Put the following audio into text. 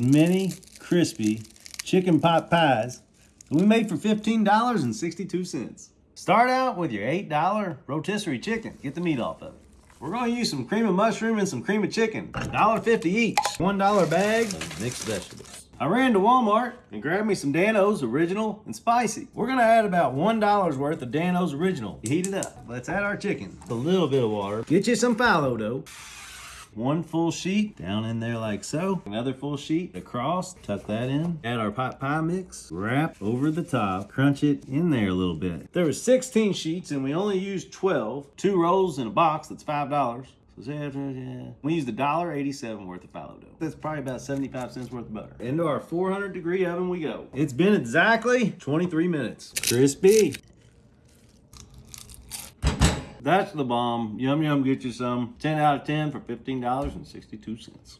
mini crispy chicken pot pies that we made for $15.62. Start out with your $8 rotisserie chicken. Get the meat off of it. We're gonna use some cream of mushroom and some cream of chicken. $1.50 each. $1 bag of mixed vegetables. I ran to Walmart and grabbed me some Dan-O's Original and Spicy. We're gonna add about $1 worth of Dan-O's Original. Heat it up. Let's add our chicken. A little bit of water. Get you some phyllo dough. One full sheet down in there like so. Another full sheet across, tuck that in. Add our pot pie mix, wrap over the top, crunch it in there a little bit. There was 16 sheets and we only used 12. Two rolls in a box, that's $5. So uh, yeah, we used a dollar eighty-seven worth of phyllo dough. That's probably about 75 cents worth of butter. Into our 400 degree oven we go. It's been exactly 23 minutes. Crispy. That's the bomb. Yum Yum, get you some. 10 out of 10 for $15.62.